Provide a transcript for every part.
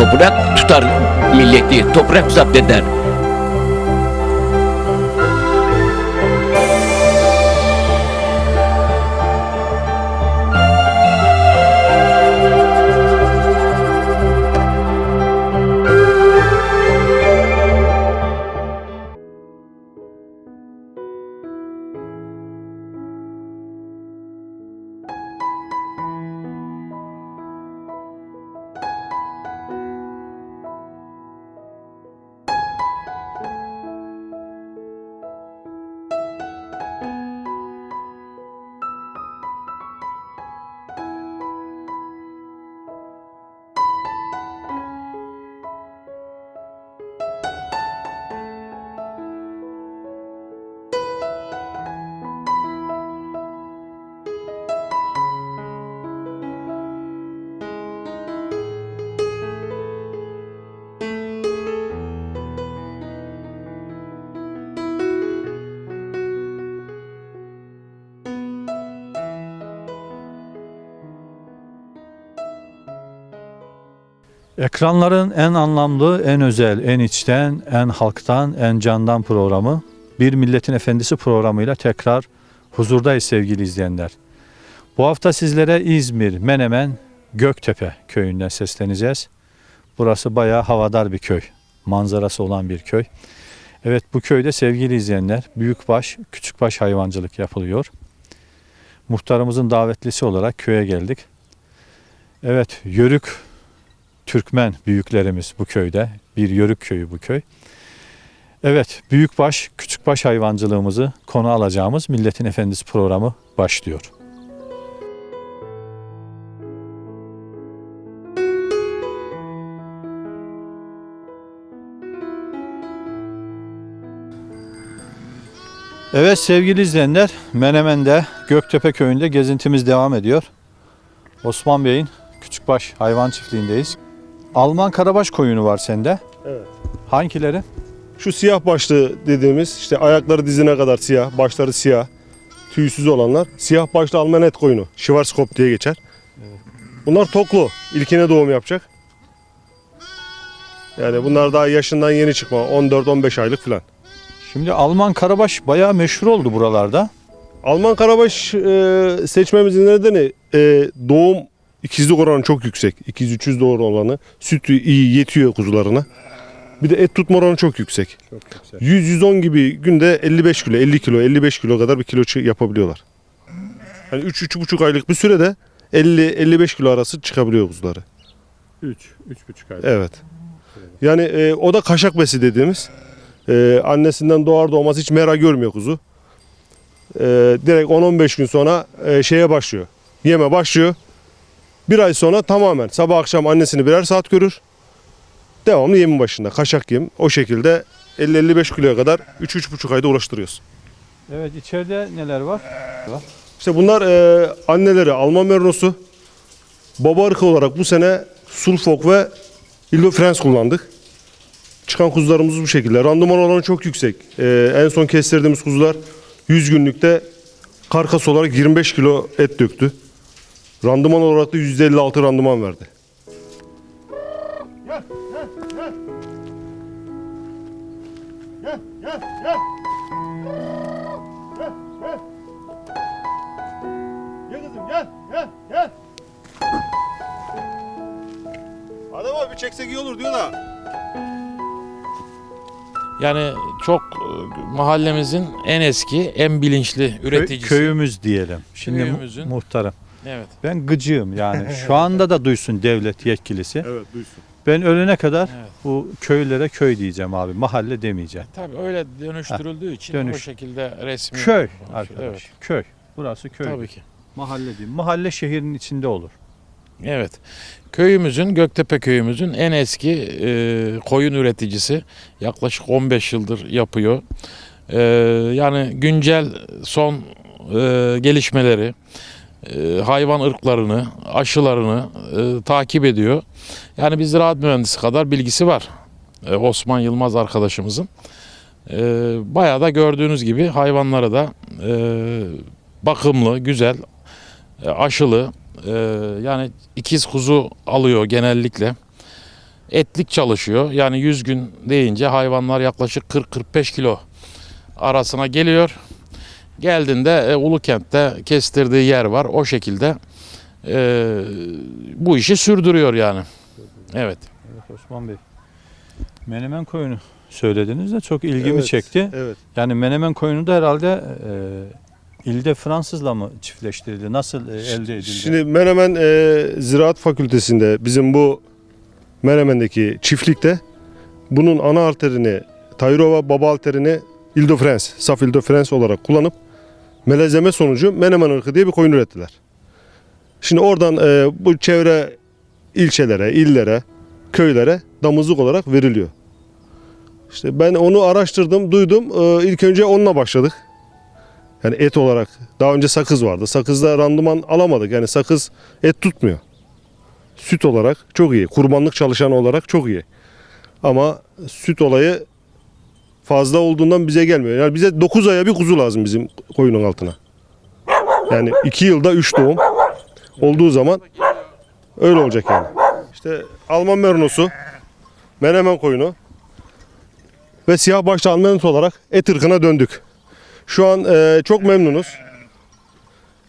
Toprak tutar milleti, toprak zapt eder. Ekranların en anlamlı, en özel, en içten, en halktan, en candan programı Bir Milletin Efendisi programıyla tekrar huzurdayız sevgili izleyenler. Bu hafta sizlere İzmir, Menemen, Göktepe köyünden sesleneceğiz. Burası bayağı havadar bir köy. Manzarası olan bir köy. Evet bu köyde sevgili izleyenler büyükbaş, küçükbaş hayvancılık yapılıyor. Muhtarımızın davetlisi olarak köye geldik. Evet Yörük Türkmen büyüklerimiz bu köyde. Bir Yörük köyü bu köy. Evet, büyükbaş, küçükbaş hayvancılığımızı konu alacağımız Milletin Efendisi programı başlıyor. Evet sevgili izleyenler, Menemen'de Göktepe köyünde gezintimiz devam ediyor. Osman Bey'in Küçükbaş hayvan çiftliğindeyiz. Alman karabaş koyunu var sende. Evet. Hangileri? Şu siyah başlı dediğimiz işte ayakları dizine kadar siyah, başları siyah, tüysüz olanlar. Siyah başlı Alman et koyunu. Schwarzkopf diye geçer. Bunlar toklu. İlkine doğum yapacak. Yani bunlar daha yaşından yeni çıkma. 14-15 aylık falan. Şimdi Alman karabaş bayağı meşhur oldu buralarda. Alman karabaş e, seçmemizin nedeni e, doğum ikizlik oranı çok yüksek. 200-300 doğru olanı. Sütü iyi yetiyor kuzularına. Bir de et tutma oranı çok yüksek. Çok yüksek. 100-110 gibi günde 55 kilo, 50 kilo, 55 kilo kadar bir kilo yapabiliyorlar. Yani 3-3,5 aylık bir sürede 50-55 kilo arası çıkabiliyor kuzuları. 3, 3,5 ay. Evet. Yani e, o da kaşak besi dediğimiz. E, annesinden doğar doğmaz hiç mera görmüyor kuzu. E, direkt 10-15 gün sonra e, şeye başlıyor. Yeme başlıyor. Bir ay sonra tamamen sabah akşam annesini birer saat görür. Devamlı yemin başında. Kaşak yem. O şekilde 50-55 kiloya kadar 3-3,5 ayda ulaştırıyoruz. Evet içeride neler var? İşte bunlar e, anneleri Alman Merinosu. Baba ırkı olarak bu sene Sulfok ve Illo Frans kullandık. Çıkan kuzularımız bu şekilde. Randıman oranı çok yüksek. E, en son kestirdiğimiz kuzular 100 günlükte karkas olarak 25 kilo et döktü. Randıman olarak da %56 randıman verdi. Gel kızım gel gel gel. Adem abi çeksek iyi olur diyor da. Yani çok e, mahallemizin en eski, en bilinçli üreticisi. köyümüz diyelim. Şimdi Köyümüzün- muhtarım. Evet. Ben gıcığım yani. Şu anda da duysun devlet yetkilisi. Evet duysun. Ben ölene kadar Evet. bu köylere köy diyeceğim abi. Mahalle demeyeceğim. Tabii öyle dönüştürüldüğü için dönüş. o şekilde resmi. Köy Evet. arkadaş. Köy. Burası köy. Tabii ki. Mahalle değil. Mahalle şehrin içinde olur. Evet. Köyümüzün, Göktepe köyümüzün en eski e, koyun üreticisi. Yaklaşık 15 yıldır yapıyor. E, yani güncel son e, gelişmeleri, e, hayvan ırklarını, aşılarını e, takip ediyor. Yani biz ziraat mühendisi kadar bilgisi var. E, Osman Yılmaz arkadaşımızın. E, bayağı da gördüğünüz gibi hayvanları da e, bakımlı, güzel, e, aşılı, ee, yani ikiz kuzu alıyor genellikle. etlik çalışıyor. Yani 100 gün deyince hayvanlar yaklaşık 40-45 kilo arasına geliyor. Geldiğinde e, Ulukent'te kestirdiği yer var. O şekilde e, bu işi sürdürüyor yani. Evet. Evet Osman Bey. Menemen koyunu söylediniz de çok ilgimi Evet, çekti. Evet. Yani menemen koyunu da herhalde e, ilde Fransızla mı çiftleştirildi? Nasıl e, elde edildi? Şimdi Menemen e, Ziraat Fakültesi'nde bizim bu Menemen'deki çiftlikte bunun ana arterini Tayrova baba arterini Ile-de-France, saf Ile-de-France olarak kullanıp melezleme sonucu Menemen ırkı diye bir koyun ürettiler. Şimdi oradan e, bu çevre ilçelere, illere, köylere damızlık olarak veriliyor. İşte ben onu araştırdım, duydum. E, ilk önce onunla başladık. Yani et olarak. Daha önce sakız vardı. Sakızda randıman alamadık. Yani sakız et tutmuyor. Süt olarak çok iyi. Kurbanlık çalışan olarak çok iyi. Ama süt olayı fazla olduğundan bize gelmiyor. Yani bize 9 aya bir kuzu lazım bizim koyunun altına. Yani 2 yılda 3 doğum olduğu zaman öyle olacak yani. İşte Alman merinosu, menemen koyunu ve siyah başlı Almanit olarak et ırkına döndük. Şu an e, çok memnunuz.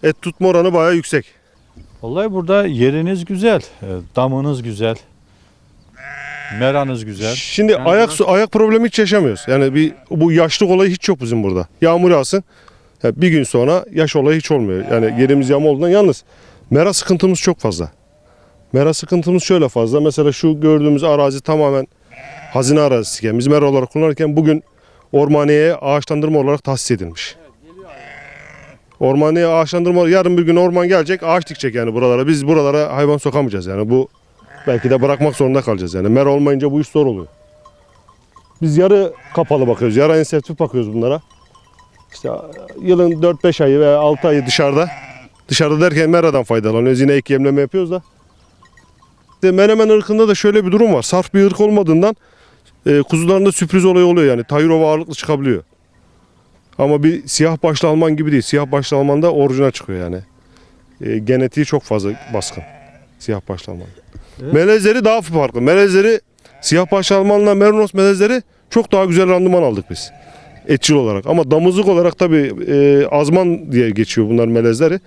Et tutma oranı bayağı yüksek. Vallahi burada yeriniz güzel, e, damınız güzel, meranız güzel. Şimdi Yani ayak su ayak problemi hiç yaşamıyoruz. Yani bir bu yaşlık olayı hiç yok bizim burada. Yağmur yağsın. ya bir gün sonra yaş olayı hiç olmuyor. Yani yerimiz yağma olduğundan yalnız mera sıkıntımız çok fazla. Mera sıkıntımız şöyle fazla. Mesela şu gördüğümüz arazi tamamen hazine arazisi. Biz mera olarak kullanırken bugün ormaniyeye ağaçlandırma olarak tahsis edilmiş. Ormaniye ağaçlandırma yarın bir gün orman gelecek ağaç dikecek yani buralara. Biz buralara hayvan sokamayacağız yani bu belki de bırakmak zorunda kalacağız yani. Mera olmayınca bu iş zor oluyor. Biz yarı kapalı bakıyoruz. Yarı ensektif bakıyoruz bunlara. İşte yılın 4-5 ayı veya 6 ayı dışarıda. Dışarıda derken meradan faydalanıyoruz. Yine ek yemleme yapıyoruz da. İşte Menemen ırkında da şöyle bir durum var. Sarf bir ırk olmadığından e, kuzularında sürpriz olayı oluyor yani. Tayrova ağırlıklı çıkabiliyor. Ama bir siyah başlı Alman gibi değil. Siyah başlı Alman da orijinal çıkıyor yani. E, genetiği çok fazla baskın. Siyah başlı Alman. Evet. Melezleri daha farklı. Melezleri siyah başlı Almanla Merinos melezleri çok daha güzel randıman aldık biz. Etçil olarak. Ama damızlık olarak tabii e, azman diye geçiyor bunlar melezleri.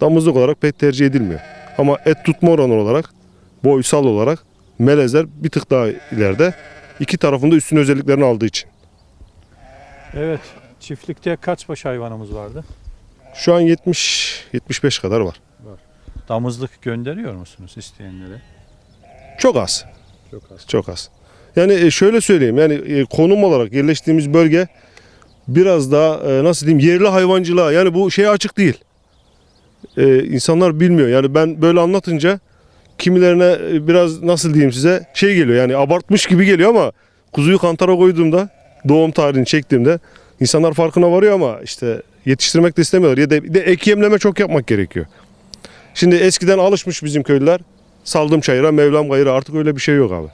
Damızlık olarak pek tercih edilmiyor. Ama et tutma oranı olarak, boysal olarak melezler bir tık daha ileride. İki tarafında üstün özelliklerini aldığı için. Evet, çiftlikte kaç baş hayvanımız vardı? Şu an 70-75 kadar var. Damızlık gönderiyor musunuz isteyenlere? Çok az. Çok az. Çok az. Yani e, şöyle söyleyeyim yani e, konum olarak yerleştiğimiz bölge biraz daha e, nasıl diyeyim yerli hayvancılığa yani bu şeye açık değil. E, insanlar bilmiyor yani ben böyle anlatınca kimilerine biraz nasıl diyeyim size şey geliyor yani abartmış gibi geliyor ama kuzuyu kantara koyduğumda doğum tarihini çektiğimde insanlar farkına varıyor ama işte yetiştirmek de istemiyorlar ya da de ek yemleme çok yapmak gerekiyor. Şimdi eskiden alışmış bizim köylüler saldım çayıra mevlam gayıra artık öyle bir şey yok abi.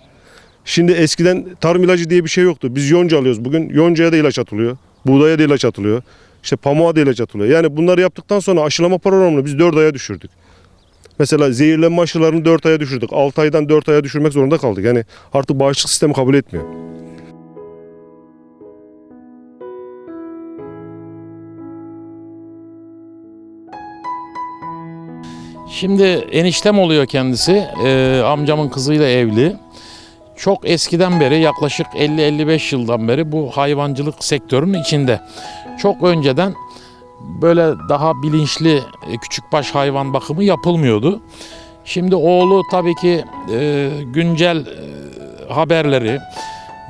Şimdi eskiden tarım ilacı diye bir şey yoktu. Biz yonca alıyoruz bugün. Yoncaya da ilaç atılıyor. Buğdaya da ilaç atılıyor. İşte pamuğa da ilaç atılıyor. Yani bunları yaptıktan sonra aşılama programını biz 4 aya düşürdük. Mesela zehirlenme aşılarını 4 aya düşürdük. 6 aydan 4 aya düşürmek zorunda kaldık. Yani artık bağışıklık sistemi kabul etmiyor. Şimdi eniştem oluyor kendisi. Ee, amcamın kızıyla evli. Çok eskiden beri yaklaşık 50-55 yıldan beri bu hayvancılık sektörünün içinde. Çok önceden böyle daha bilinçli e, küçükbaş hayvan bakımı yapılmıyordu. Şimdi oğlu tabii ki e, güncel e, haberleri,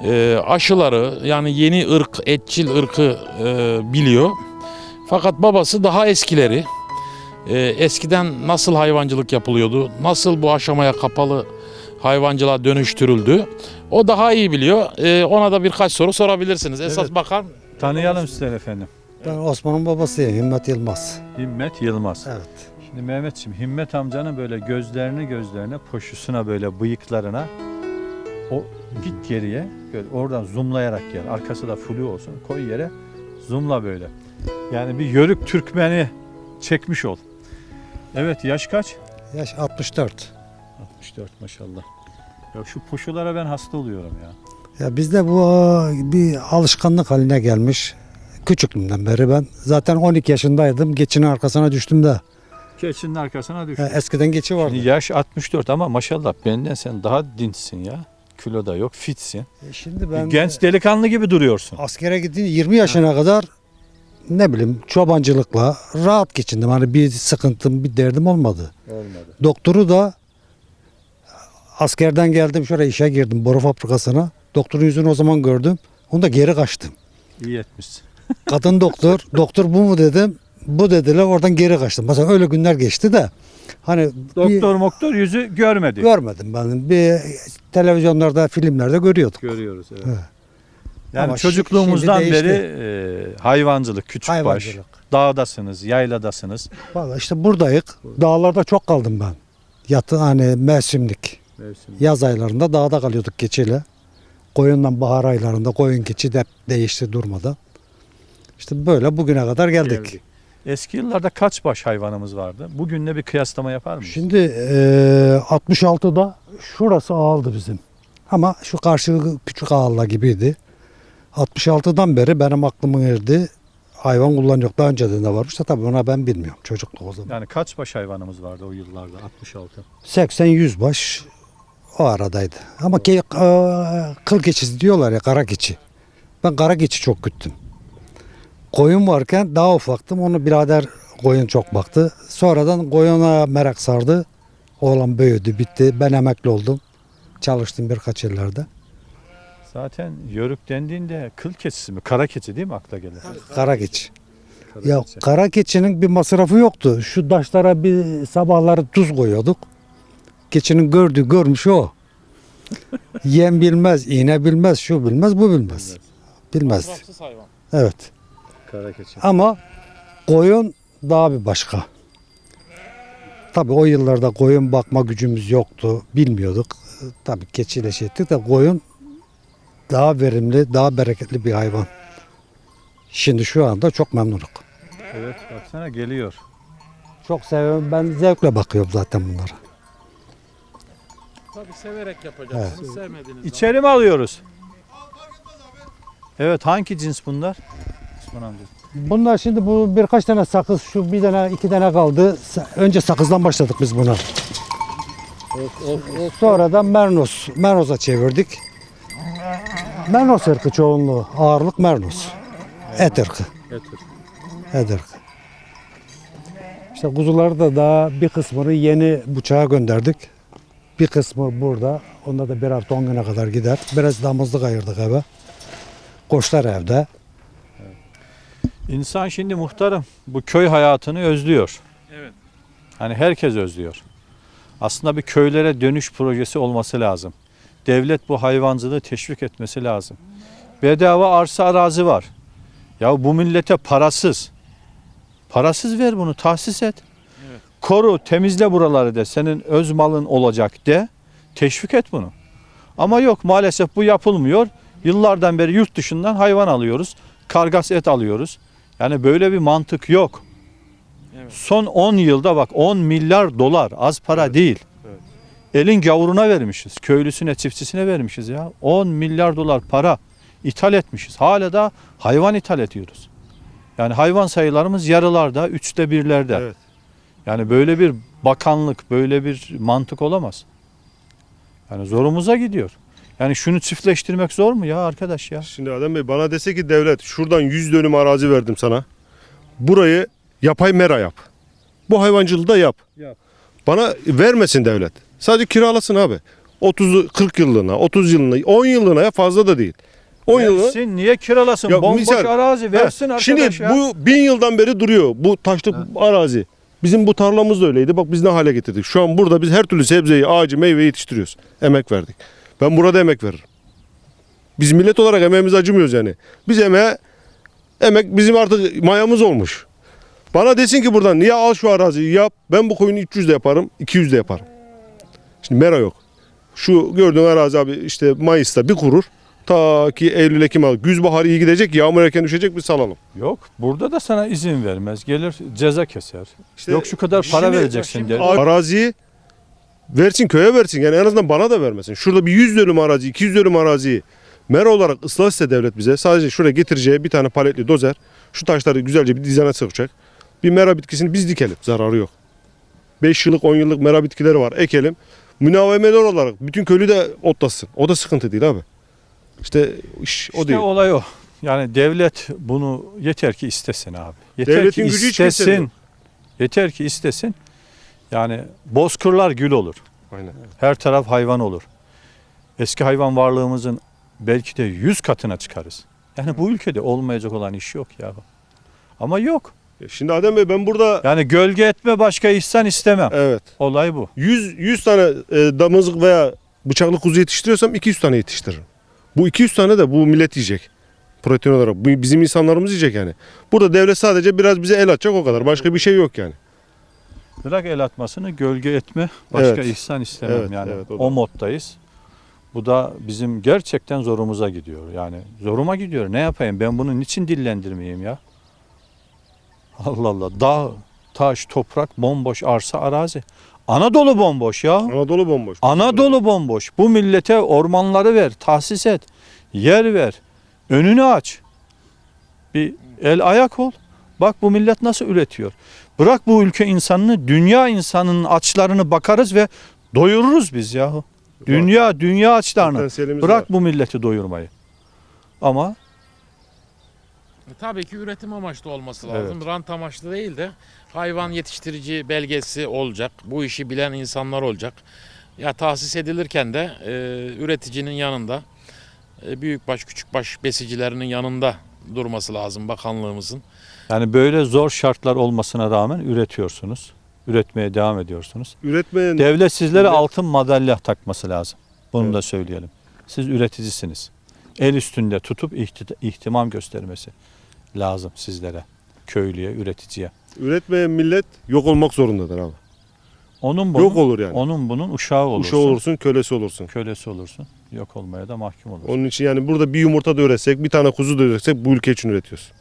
e, aşıları yani yeni ırk, etçil ırkı e, biliyor. Fakat babası daha eskileri, e, eskiden nasıl hayvancılık yapılıyordu, nasıl bu aşamaya kapalı hayvancılığa dönüştürüldü. O daha iyi biliyor. E, ona da birkaç soru sorabilirsiniz. Esas Evet. bakan Tanıyalım sizleri efendim. Ben Osman'ın babasıyım, Himmet Yılmaz. Himmet Yılmaz. Evet. Şimdi Mehmetciğim Himmet amcanın böyle gözlerini gözlerine, poşusuna böyle bıyıklarına o git geriye böyle oradan zoomlayarak gel. Arkası da flu olsun. Koy yere zoomla böyle. Yani bir yörük Türkmeni çekmiş ol. Evet yaş kaç? Yaş 64. 64 maşallah. Ya şu puşulara ben hasta oluyorum ya. Ya bizde bu e, bir alışkanlık haline gelmiş. Küçüklüğümden beri ben zaten 12 yaşındaydım. Geçinin arkasına düştüm de. Keçinin arkasına düş. Ya eskiden geçi vardı. Şimdi yaş 64 ama maşallah benden sen daha dinçsin ya. Kilo da yok, fitsin. E Şimdi ben Genç delikanlı gibi duruyorsun. askere gittim 20 yaşına kadar ne bileyim çobancılıkla rahat geçindim. Hani bir sıkıntım, bir derdim olmadı. Olmadı. Doktoru da askerden geldim şuraya işe girdim boru fabrikasına. Doktorun yüzünü o zaman gördüm. Onu da geri kaçtım. İyi etmişsin. Kadın doktor, doktor bu mu dedim. Bu dediler oradan geri kaçtım. Mesela öyle günler geçti de hani bir Doktor moktor yüzü görmedik. görmedim ben. Bir televizyonlarda, filmlerde görüyorduk. Görüyoruz evet. Evet. Yani Ama çocukluğumuzdan şimdi beri e, hayvancılık, küçük baş, Hayvancılık. dağdasınız, yayladasınız. Vallahi işte buradayız. Dağlarda çok kaldım ben. Yatı hani mevsimlik. Yaz aylarında dağda kalıyorduk keçiyle. Koyundan bahar aylarında koyun keçi de değişti durmadan. İşte böyle bugüne kadar geldik. Geldik. Eski yıllarda kaç baş hayvanımız vardı? Bugünle bir kıyaslama yapar mıyız? Şimdi eee 66'da şurası ağaldı bizim. Ama şu karşı küçük ağalla gibiydi. 66'dan beri benim aklımın erdi. Hayvan kullanıyor. Daha önceden de varmış da tabii ona ben bilmiyorum. Çocukluk o zaman. Yani kaç baş hayvanımız vardı o yıllarda? 66. 80-100 baş o aradaydı. Ama ke, eee, kıl keçisi diyorlar ya kara keçi. Ben kara keçi çok güttüm. Koyun varken daha ufaktım. Onu birader koyun çok baktı. Sonradan koyuna merak sardı. Oğlan büyüdü, bitti. Ben emekli oldum. Çalıştım birkaç yıllarda. Zaten yörük dendiğinde kıl keçisi mi? Kara keçi değil mi akla gelir? Kara keçi. Kara Ya keçi. kara keçinin bir masrafı yoktu. Şu taşlara bir sabahları tuz koyuyorduk. Keçinin gördüğü görmüş o. Yem bilmez, iğne bilmez, şu bilmez, bu bilmez. Bilmez. Masrafsız hayvan. Evet. Kara keçi. Ama koyun daha bir başka. Tabii o yıllarda koyun bakma gücümüz yoktu. Bilmiyorduk. Tabii keçiyle şey ettik de koyun daha verimli, daha bereketli bir hayvan. Şimdi şu anda çok memnunum. Evet baksana geliyor. Çok seviyorum. Ben zevkle bakıyorum zaten bunlara. Tabii severek yapacaksınız. Sevmediğiniz zaman. İçeri mi alıyoruz? Evet hangi cins bunlar? Osman amca. Bunlar şimdi bu birkaç tane sakız, şu bir tane iki tane kaldı. Önce sakızdan başladık biz buna. Sonradan Mernos, Mernos'a çevirdik. Mernos ırkı çoğunluğu, ağırlık Mernos. Et ırkı, Getir. et ırkı. İşte kuzuları da daha bir kısmını yeni bıçağa gönderdik. Bir kısmı burada. Onda da bir hafta on güne kadar gider. Biraz damızlık ayırdık eve. Koçlar evde. İnsan şimdi muhtarım bu köy hayatını özlüyor. Evet. Hani herkes özlüyor. Aslında bir köylere dönüş projesi olması lazım. Devlet bu hayvancılığı teşvik etmesi lazım. Bedava arsa arazi var. Ya bu millete parasız. Parasız ver bunu tahsis et. Evet. Koru temizle buraları de senin öz malın olacak de. Teşvik et bunu. Ama yok maalesef bu yapılmıyor. Yıllardan beri yurt dışından hayvan alıyoruz. Kargas et alıyoruz. Yani böyle bir mantık yok. Evet. Son 10 yılda bak 10 milyar dolar az para değil. Elin gavuruna vermişiz. Köylüsüne, çiftçisine vermişiz ya. 10 milyar dolar para ithal etmişiz. Hala da hayvan ithal ediyoruz. Yani hayvan sayılarımız yarılarda, üçte birlerde. Evet. Yani böyle bir bakanlık, böyle bir mantık olamaz. Yani zorumuza gidiyor. Yani şunu çiftleştirmek zor mu ya arkadaş ya? Şimdi Adem Bey bana dese ki devlet şuradan 100 dönüm arazi verdim sana. Burayı yapay mera yap. Bu hayvancılığı da yap. Yap. Bana vermesin devlet. Sadece kiralasın abi. 30 40 yıllığına, 30 yıllığına, 10 yıllığına ya fazla da değil. 10 yıllığına. Versin, niye kiralasın? Ya Bomboş misal- arazi versin arkadaş Şimdi ya. bu bin yıldan beri duruyor. Bu taşlık arazi. Bizim bu tarlamız da öyleydi. Bak biz ne hale getirdik. Şu an burada biz her türlü sebzeyi, ağacı, meyveyi yetiştiriyoruz. Emek verdik. Ben burada emek veririm. Biz millet olarak emeğimize acımıyoruz yani. Biz emeğe, emek bizim artık mayamız olmuş. Bana desin ki buradan niye al şu araziyi yap. Ben bu koyunu 300 de yaparım, 200 de yaparım. Şimdi mera yok. Şu gördüğün arazi abi işte Mayıs'ta bir kurur. Ta ki Eylül Ekim al. Güz baharı iyi gidecek. Yağmur erken düşecek bir salalım. Yok burada da sana izin vermez. Gelir ceza keser. İşte Yok şu kadar para şimdi- vereceksin şimdi der. Araziyi versin köye versin yani en azından bana da vermesin. Şurada bir 100 dönüm arazi 200 dönüm araziyi mera olarak ıslah etse devlet bize sadece şuraya getireceği bir tane paletli dozer şu taşları güzelce bir dizene sıkacak. Bir mera bitkisini biz dikelim zararı yok. 5 yıllık 10 yıllık mera bitkileri var ekelim. Münavemeli olarak bütün köylü de otlasın. O da sıkıntı değil abi. İşte iş o İşte değil. olay o. Yani devlet bunu yeter ki istesin abi. Yeter Devletin ki gücü hiç istesin. Yeter ki istesin. Yani bozkırlar gül olur. Aynen. Her taraf hayvan olur. Eski hayvan varlığımızın belki de yüz katına çıkarız. Yani bu ülkede olmayacak olan iş yok ya. Ama yok. Ya Şimdi Adem Bey ben burada Yani gölge etme başka ihsan istemem. evet Olay bu. 100 100 tane e, damızlık veya bıçaklı kuzu yetiştiriyorsam 200 tane yetiştiririm. Bu 200 tane de bu millet yiyecek. Protein olarak. Bu bizim insanlarımız yiyecek yani. Burada devlet sadece biraz bize el atacak o kadar. Başka bir şey yok yani. Bırak el atmasını gölge etme başka Evet. ihsan istemem Evet, yani. evet, o da. o moddayız. Bu da bizim gerçekten zorumuza gidiyor. Yani zoruma gidiyor. Ne yapayım? Ben bunu niçin dillendirmeyeyim ya? Allah Allah. Dağ, taş, toprak, bomboş arsa, arazi. Anadolu bomboş ya. Anadolu bomboş. Anadolu bomboş. Bu millete ormanları ver, tahsis et, yer ver, önünü aç. Bir el ayak ol. Bak bu millet nasıl üretiyor. Bırak bu ülke insanını, dünya insanının açlarını bakarız ve doyururuz biz yahu. Dünya, dünya açlarını. Bırak bu milleti doyurmayı. Ama Tabii ki üretim amaçlı olması Evet. lazım. Rant amaçlı değil de hayvan yetiştirici belgesi olacak. Bu işi bilen insanlar olacak. Ya tahsis edilirken de e, üreticinin yanında e, büyükbaş küçükbaş besicilerinin yanında durması lazım bakanlığımızın. yani böyle zor şartlar olmasına rağmen üretiyorsunuz. Üretmeye devam ediyorsunuz. Üretmeyen Devlet sizlere Devlet- altın madalya takması lazım. Bunu Evet. da söyleyelim. Siz üreticisiniz. El üstünde tutup ihti- ihtimam göstermesi lazım sizlere. Köylüye, üreticiye. üretmeyen millet yok olmak zorundadır abi. Onun bunun, Yok olur yani. onun bunun uşağı olursun. Uşağı olursun, kölesi olursun. Kölesi olursun. Yok olmaya da mahkum olursun. Onun için yani burada bir yumurta da üretsek, bir tane kuzu da üretsek bu ülke için üretiyoruz.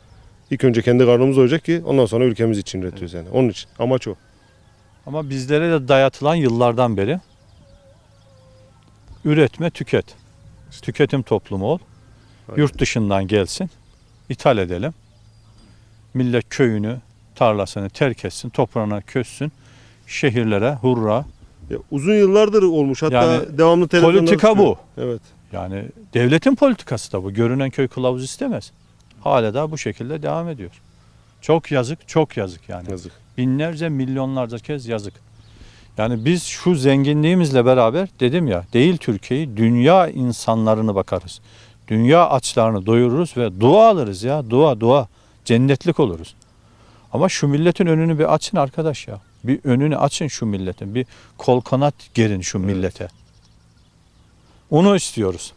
İlk önce kendi karnımız doyacak ki ondan sonra ülkemiz için üretiyoruz yani. Onun için. Amaç o. Ama bizlere de dayatılan yıllardan beri üretme, tüket. Tüketim toplumu ol. Aynen. Yurt dışından gelsin. ithal edelim. Millet köyünü, tarlasını terk etsin, toprağına kössün. Şehirlere hurra. Ya uzun yıllardır olmuş. Hatta Yani devamlı televizyonda Politika çıkıyor. bu. Evet. Yani devletin politikası da bu. Görünen köy kılavuz istemez. Hala da bu şekilde devam ediyor. Çok yazık, çok yazık yani. Yazık. Binlerce, milyonlarca kez yazık. Yani biz şu zenginliğimizle beraber dedim ya değil Türkiye'yi dünya insanlarını bakarız. Dünya açlarını doyururuz ve dua alırız ya dua dua cennetlik oluruz. Ama şu milletin önünü bir açın arkadaş ya. Bir önünü açın şu milletin. Bir kol kanat gerin şu millete. Onu istiyoruz.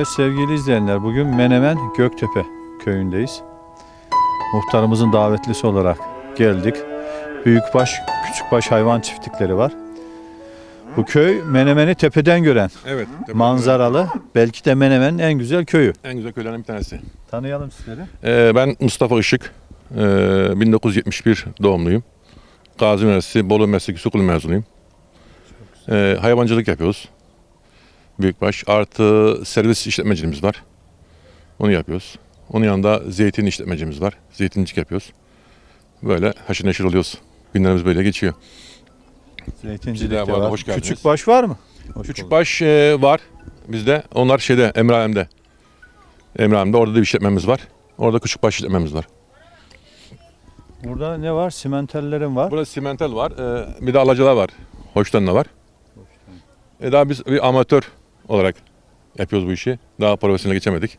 Evet sevgili izleyenler bugün Menemen Göktepe köyündeyiz. Muhtarımızın davetlisi olarak geldik. Büyükbaş, küçükbaş hayvan çiftlikleri var. Bu köy Menemen'i tepeden gören, Evet. manzaralı, belki de Menemen'in en güzel köyü. En güzel köylerden bir tanesi. Tanıyalım sizleri. Ee, ben Mustafa Işık. Ee, 1971 doğumluyum. Gazi Üniversitesi Bolu Meslek Yüksekokulu mezunuyum. Ee, hayvancılık yapıyoruz. Büyükbaş. Artı servis işletmeciliğimiz var. Onu yapıyoruz. Onun yanında zeytin işletmecimiz var. Zeytincilik yapıyoruz. Böyle haşır neşir oluyoruz. Günlerimiz böyle geçiyor. Zeytincilik de var. hoş geldiniz. Küçükbaş var mı? Hoş bulduk. Küçükbaş e, var bizde. Onlar şeyde Emraem'de. Emraem'de orada da bir işletmemiz var. Orada küçükbaş işletmemiz var. Burada ne var? Simentellerin var. Burada simental var. e, bir de alacalar var. Hoşlanla var. E daha biz bir amatör olarak yapıyoruz bu işi. Daha profesyonel geçemedik.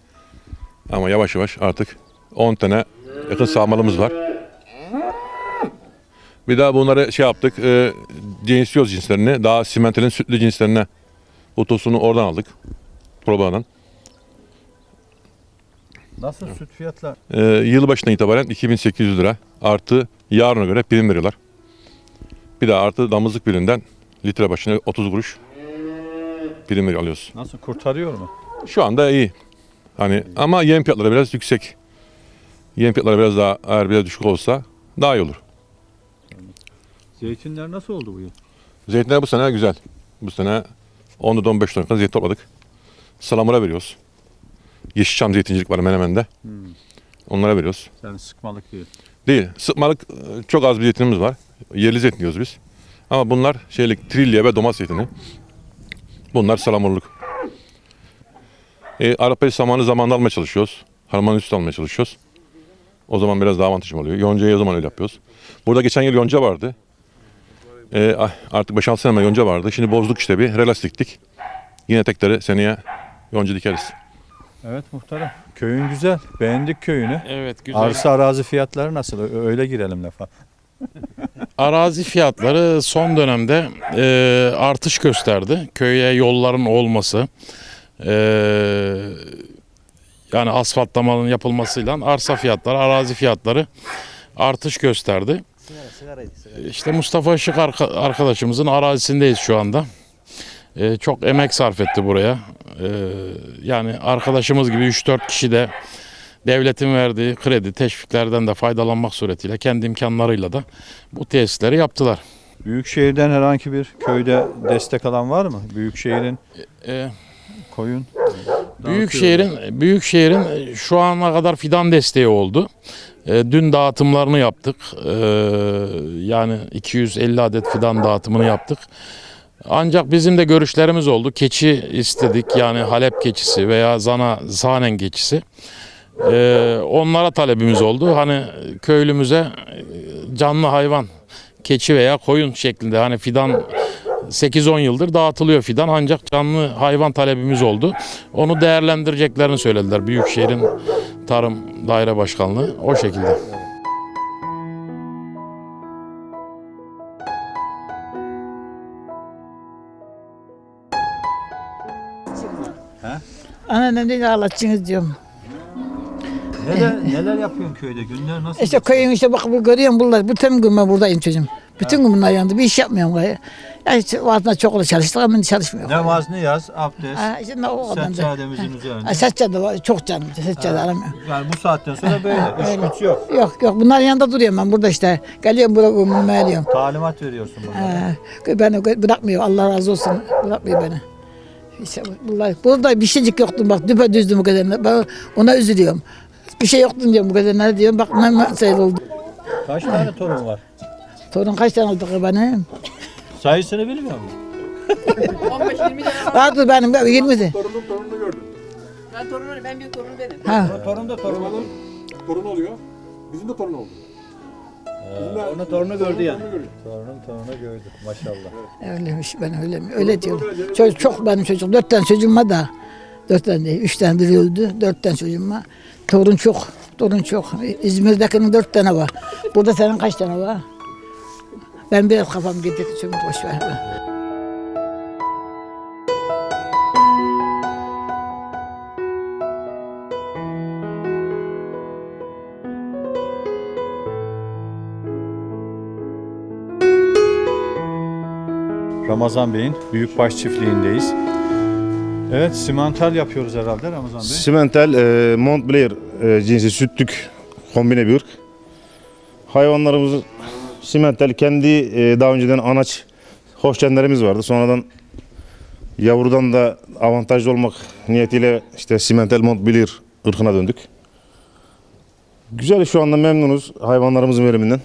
Ama yavaş yavaş artık 10 tane yakın sağmalımız var. Bir daha bunları şey yaptık. E, cinsliyoruz cinslerini. Daha simentalin sütlü cinslerine bu tosunu oradan aldık. Probadan. Nasıl süt fiyatlar? E, yıl başına itibaren 2800 lira artı yarına göre prim veriyorlar. Bir de artı damızlık birinden litre başına 30 kuruş prim alıyoruz. Nasıl kurtarıyor mu? Şu anda iyi. Hani ama yem fiyatları biraz yüksek. Yem fiyatları biraz daha eğer biraz düşük olsa daha iyi olur. Zeytinler nasıl oldu bu yıl? Zeytinler bu sene güzel. Bu sene 10'da 15 ton kadar zeytin topladık. Salamura veriyoruz. Yeşilçam zeytincilik var Menemen'de. Onlara veriyoruz. Yani sıkmalık değil. Değil. Sıkmalık e, çok az bir zeytinimiz var. Yerli zeytin diyoruz biz. Ama bunlar şeylik trilye ve domates zeytini. Bunlar salamurluk. E, Arapayı samanı zamanında almaya çalışıyoruz. Harman üstü almaya çalışıyoruz. O zaman biraz daha avantajım oluyor. Yoncayı o zaman öyle yapıyoruz. Burada geçen yıl yonca vardı. E, artık 5-6 sene evvel yonca vardı. Şimdi bozduk işte bir. Relas diktik. Yine tekleri seneye yonca dikeriz. Evet muhtarım. Köyün güzel. Beğendik köyünü. Evet güzel. Arsa arazi fiyatları nasıl? Öyle girelim lafa. Arazi fiyatları son dönemde e, artış gösterdi. Köye yolların olması, e, yani asfaltlamanın yapılmasıyla arsa fiyatları, arazi fiyatları artış gösterdi. İşte Mustafa Işık arka- arkadaşımızın arazisindeyiz şu anda. E, çok emek sarf etti buraya. E, yani arkadaşımız gibi 3-4 kişi de devletin verdiği kredi, teşviklerden de faydalanmak suretiyle kendi imkanlarıyla da bu tesisleri yaptılar. Büyükşehir'den herhangi bir köyde destek alan var mı? Büyükşehir'in Ee, koyun. Büyükşehir'in Büyükşehir'in şu ana kadar fidan desteği oldu. Ee, dün dağıtımlarını yaptık. Ee, yani 250 adet fidan dağıtımını yaptık. Ancak bizim de görüşlerimiz oldu. Keçi istedik yani Halep keçisi veya Zana Zanen keçisi. Ee, onlara talebimiz oldu. Hani köylümüze e, canlı hayvan keçi veya koyun şeklinde hani fidan 8-10 yıldır dağıtılıyor fidan ancak canlı hayvan talebimiz oldu. Onu değerlendireceklerini söylediler Büyükşehir'in Tarım Daire Başkanlığı o şekilde. Anneannem dedi ağlatacaksınız diyorum. Neler, neler yapıyorsun köyde? Günler nasıl? İşte köyün işte bak bu görüyorum bunlar. Bütün gün ben buradayım çocuğum. Bütün gün bunlar yanında. Bir iş yapmıyorum gayrı. Ya işte vaazına çok olur çalıştık ama çalışmıyor. Namaz, niyaz, abdest, Ha, işte ne o da. seccademizin üzerinde. Ha, Seccade var. Çok canım. Seccade aramıyorum. Yani bu saatten sonra böyle. İş öyle. güç yok. Yok yok. Bunların yanında duruyorum ben burada işte. Geliyorum buraya umuruma ediyorum. Talimat veriyorsun bunlara. Ha, beni bırakmıyor. Allah razı olsun. Bırakmıyor beni. İşte bunlar, burada bir şeycik yoktu bak düpedüzdü bu kadar. Ben ona üzülüyorum. Bir şey yoktu diyorum bu kadar ne diyorum. Bak ne mesele oldu. Kaç tane torun var? Torun kaç tane oldu benim? Sayısını bilmiyor musun? Vardı benim 20'di. Ben torunu, ben bir torunu benim. Ha. Torun da torun olur. torun oluyor. Bizim de torun oldu. Onu torunu gördü yani. Torunun torunu gördü maşallah. Öyleymiş ben öyle mi? Öyle diyorum. Çocuk çok benim çocuk. Dört tane çocuğum var da. Dört tane değil. Üç tane biri öldü. Dört tane çocuğum var. Torun çok. Torun çok. İzmir'dekinin dört tane var. Burada senin kaç tane var? Ben biraz kafam gitti. Çünkü boş ver. Ramazan Bey'in Büyükbaş çiftliğindeyiz. Evet, simantal yapıyoruz herhalde Ramazan Bey. Simental e, Montblair e, cinsi sütlük kombine bir ırk. Hayvanlarımız simental kendi e, daha önceden anaç hoşgenlerimiz vardı. Sonradan yavrudan da avantajlı olmak niyetiyle işte simental Montblair ırkına döndük. Güzel şu anda memnunuz hayvanlarımızın veriminden.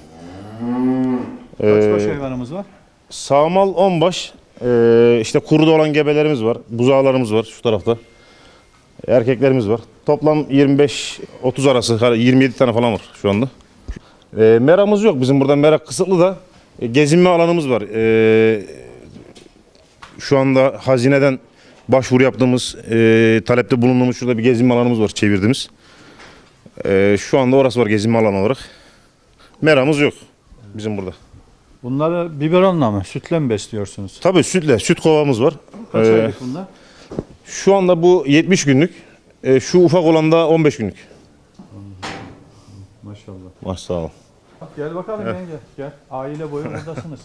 Kaç baş Ee, hayvanımız var? Sağmal 10 baş. Ee, işte kuruda olan gebelerimiz var. Buzağlarımız var şu tarafta. Erkeklerimiz var. Toplam 25-30 arası 27 tane falan var şu anda. Ee, meramız yok. Bizim burada merak kısıtlı da e, gezinme alanımız var. Ee, şu anda hazineden başvuru yaptığımız, e, talepte bulunduğumuz şurada bir gezinme alanımız var çevirdiğimiz. Ee, şu anda orası var gezinme alanı olarak. Meramız yok bizim burada. Bunları biberonla mı, sütle mi besliyorsunuz? Tabii sütle, süt kovamız var. Kaç Ee, aylık bunlar? Şu anda bu 70 günlük. Ee, şu ufak olan da 15 günlük. Maşallah. Maşallah. Gel bakalım yenge, gel. Aile boyu buradasınız.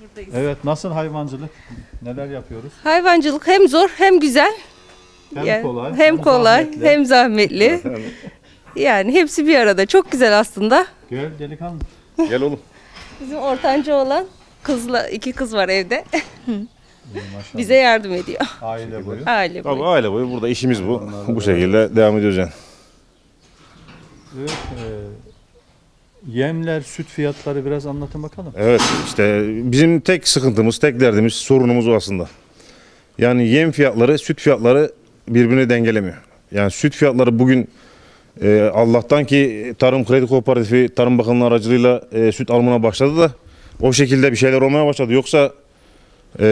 buradayız. Evet nasıl hayvancılık? Neler yapıyoruz? Hayvancılık hem zor hem güzel. Hem Yani kolay, hem hem kolay, zahmetli. hem zahmetli. yani hepsi bir arada. Çok güzel aslında. Gel delikanlı. Gel oğlum. Bizim ortanca olan kızla iki kız var evde. Maşallah. Bize yardım ediyor. Aile boyu. Aile Tabii boyu. aile boyu burada işimiz bu. Bu şekilde devam ediyoruz yani. Evet, e, yemler, süt fiyatları biraz anlatın bakalım. Evet işte bizim tek sıkıntımız, tek derdimiz, sorunumuz o aslında. Yani yem fiyatları, süt fiyatları birbirini dengelemiyor. Yani süt fiyatları bugün e, Allah'tan ki Tarım Kredi Kooperatifi Tarım Bakanlığı aracılığıyla e, süt alımına başladı da o şekilde bir şeyler olmaya başladı. Yoksa e,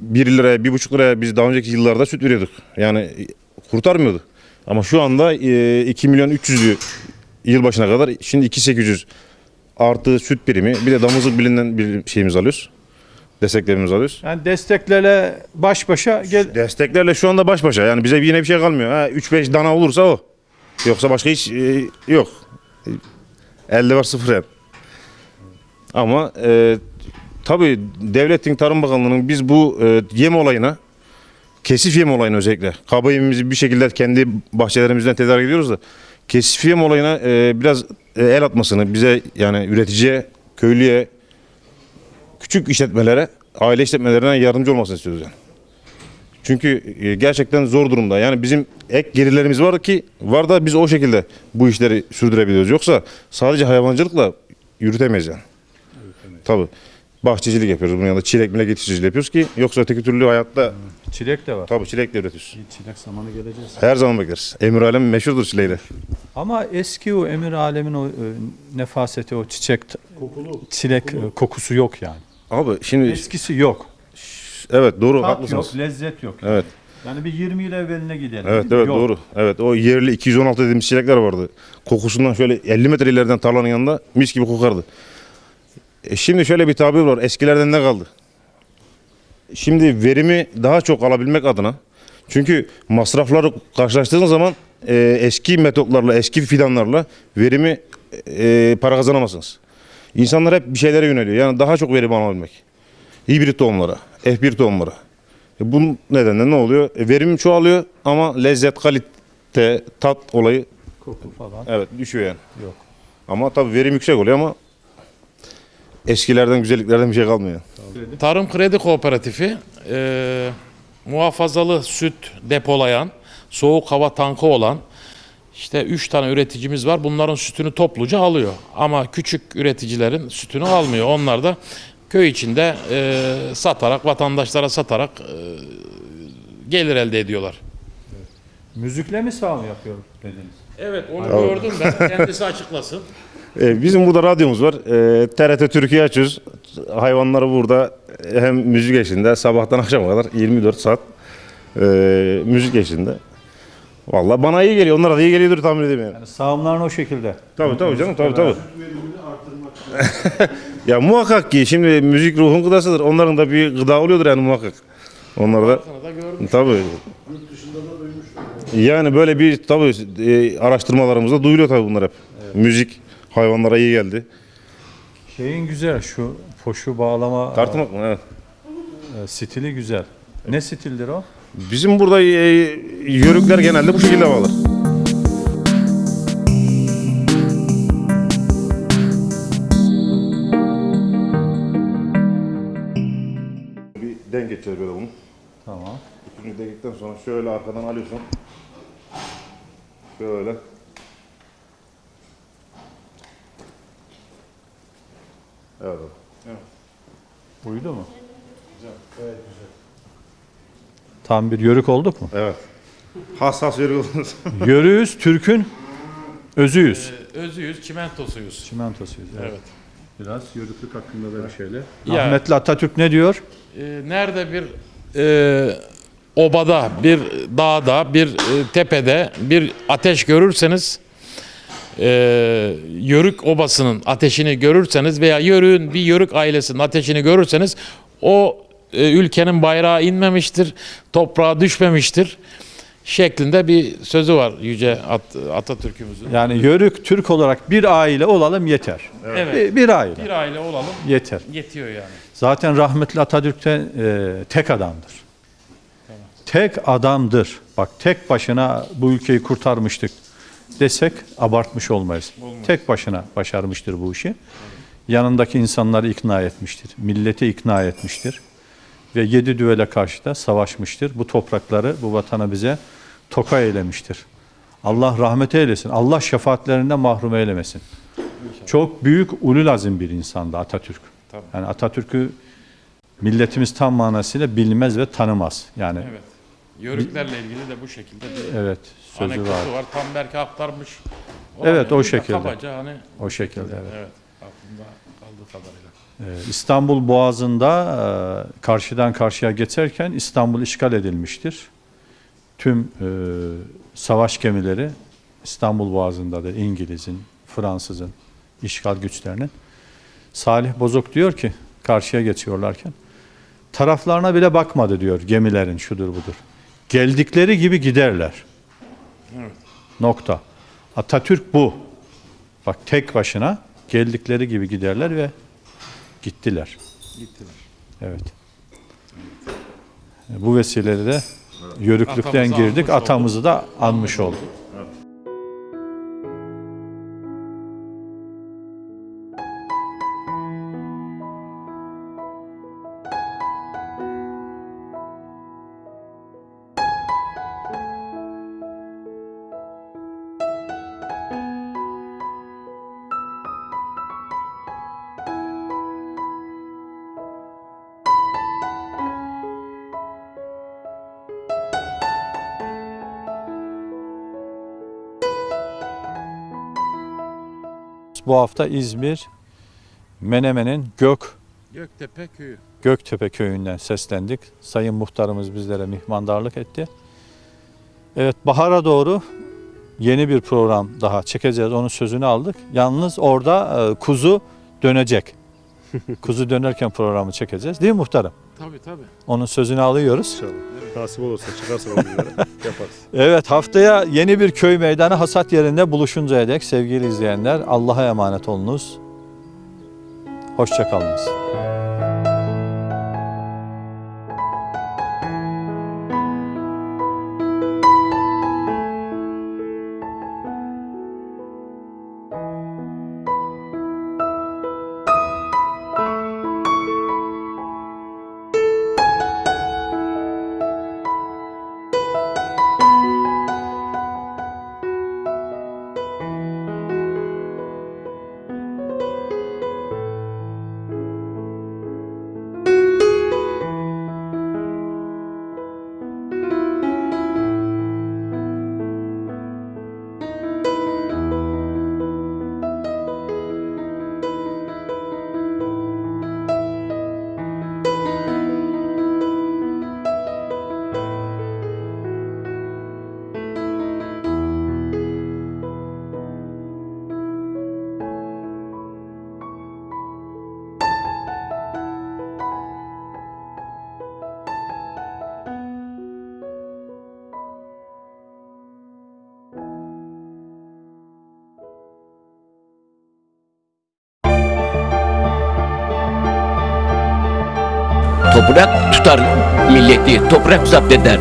1 liraya, 1,5 liraya biz daha önceki yıllarda süt veriyorduk. Yani e, kurtarmıyordu. Ama şu anda e, 2 milyon 300 diyor yılbaşına kadar. Şimdi 2.800 artı süt birimi bir de damızlık bilinden bir şeyimiz alıyoruz. Desteklerimizi alıyoruz. Yani desteklerle baş başa gel. Desteklerle şu anda baş başa. Yani bize yine bir şey kalmıyor. Ha, 3-5 dana olursa o. Yoksa başka hiç e, yok. Elde var sıfır hep. Ama e, tabii devletin Tarım Bakanlığı'nın biz bu e, yem olayına kesif yem olayına özellikle kaba yemimizi bir şekilde kendi bahçelerimizden tedarik ediyoruz da kesif yem olayına e, biraz e, el atmasını bize yani üreticiye, köylüye, küçük işletmelere, aile işletmelerine yardımcı olmasını istiyoruz yani. Çünkü e, gerçekten zor durumda. Yani bizim ek gelirlerimiz var ki var da biz o şekilde bu işleri sürdürebiliyoruz. Yoksa sadece hayvancılıkla yürütemeyiz yani. Tabii. Bahçecilik yapıyoruz. Bunun yanında çilek milek yetiştiriciliği yapıyoruz ki yoksa öteki türlü hayatta Çilek de var. tabii çilek de üretiyoruz. Çilek zamanı geleceğiz. Her zaman bekleriz. Emir Alem meşhurdur çileğiyle. Ama eski o emir alemin o e, nefaseti, o çiçek, çilek e, kokusu yok yani. Abi şimdi Eskisi yok. Evet doğru Tat haklısınız. yok, lezzet yok. Evet. Yani bir 20 yıl evveline gidelim. Evet evet Yok. doğru. Evet o yerli 216 dediğimiz çilekler vardı. Kokusundan şöyle 50 metre ileriden tarlanın yanında mis gibi kokardı. E şimdi şöyle bir tabir var. Eskilerden ne kaldı? Şimdi verimi daha çok alabilmek adına çünkü masrafları karşılaştığınız zaman e, eski metotlarla, eski fidanlarla verimi e, para kazanamazsınız. İnsanlar hep bir şeylere yöneliyor. Yani daha çok verim alabilmek. Hibrit tohumlara, F1 tohumlara. E bunun nedenle ne oluyor? E verim çoğalıyor ama lezzet, kalite, tat olayı Koku falan. evet düşüyor yani. Yok. Ama tabii verim yüksek oluyor ama eskilerden güzelliklerden bir şey kalmıyor. Tarım Kredi Kooperatifi e, muhafazalı süt depolayan, soğuk hava tankı olan işte 3 tane üreticimiz var. Bunların sütünü topluca alıyor. Ama küçük üreticilerin sütünü almıyor. Onlar da köy içinde e, satarak, vatandaşlara satarak e, gelir elde ediyorlar. Müzikle mi sağ mı yapıyor dediniz? Evet onu gördüm ben. Kendisi açıklasın. E, bizim burada radyomuz var. E, TRT Türkiye açıyoruz. Hayvanları burada hem müzik eşliğinde sabahtan akşama kadar 24 saat e, müzik eşliğinde. Vallahi bana iyi geliyor. Onlara da iyi geliyordur tahmin edeyim yani. Yani sağımların o şekilde. Tabii tabii canım tabii tabii. ya muhakkak ki şimdi müzik ruhun gıdasıdır. Onların da bir gıda oluyordur yani muhakkak. Onlar da tabii. Yani böyle bir tabii e, araştırmalarımızda duyuluyor tabii bunlar hep. Müzik hayvanlara iyi geldi. Şeyin güzel şu poşu bağlama Tartmak mı? Evet. e, stili güzel. Ne stildir o? Bizim burada e, yörükler genelde bu şekilde bağlar. Geçeceğiz böyle bunu. Tamam. Üçüncü denkten sonra şöyle arkadan alıyorsun. Şöyle. Evet. abi. Uydu mu? Tam bir yörük olduk mu? Evet. Hassas yörük oldunuz. Yörüğüz, Türk'ün özüyüz. Özüyüz, çimentosuyuz. Çimentosuyuz. Evet. Evet. Biraz yörüklük hakkında da bir şeyler. Ya- Rahmetli Atatürk ne diyor? Ee, nerede bir e, obada, bir dağda, bir e, tepede bir ateş görürseniz e, yörük obasının ateşini görürseniz veya yörüğün bir yörük ailesinin ateşini görürseniz o e, ülkenin bayrağı inmemiştir, toprağa düşmemiştir. şeklinde bir sözü var Yüce At- Atatürk'ümüzün. Yani Yörük Türk olarak bir aile olalım yeter. Evet. Bir, bir aile Bir aile olalım yeter. yetiyor yani. Zaten rahmetli Atatürk'te e, tek adamdır. Tek adamdır. Bak tek başına bu ülkeyi kurtarmıştık desek abartmış olmayız. Tek başına başarmıştır bu işi. Yanındaki insanları ikna etmiştir. Milleti ikna etmiştir. Ve yedi düvele karşı da savaşmıştır. Bu toprakları, bu vatanı bize toka eylemiştir. Allah rahmet eylesin. Allah şefaatlerinden mahrum eylemesin. Çok büyük ulul azim bir insandı Atatürk. Tabii. Yani Atatürk'ü milletimiz tam manasıyla bilmez ve tanımaz. Yani Evet. Yörüklerle ilgili de bu şekilde bir evet, sözü var. var. Tam belki aktarmış. Evet, o da şekilde. Kabaca hani O şekilde evet. evet aklımda kaldığı kadarıyla. Ee, İstanbul Boğazı'nda e, karşıdan karşıya geçerken İstanbul işgal edilmiştir. Tüm e, savaş gemileri İstanbul Boğazı'ndadır. İngiliz'in, Fransız'ın, işgal güçlerinin. Salih Bozok diyor ki karşıya geçiyorlarken taraflarına bile bakmadı diyor gemilerin şudur budur. Geldikleri gibi giderler. Evet. Nokta. Atatürk bu. Bak tek başına geldikleri gibi giderler ve gittiler. Gittiler. Evet. Bu vesileyle de yörüklükten Atamızı girdik. Atamızı da anmış olduk. Hafta İzmir Menemen'in Gök Göktepe köyü. Göktepe köyünden seslendik. Sayın muhtarımız bizlere mihmandarlık etti. Evet bahara doğru yeni bir program daha çekeceğiz. Onun sözünü aldık. Yalnız orada e, kuzu dönecek. kuzu dönerken programı çekeceğiz. Değil mi muhtarım? Tabii tabii. Onun sözünü alıyoruz. İnşallah. Nasip olursa çıkarsa o günlere yaparız. Evet haftaya yeni bir köy meydanı hasat yerinde buluşuncaya dek sevgili izleyenler Allah'a emanet olunuz. Hoşçakalınız. Toprak tutar milleti, toprak zapt eder.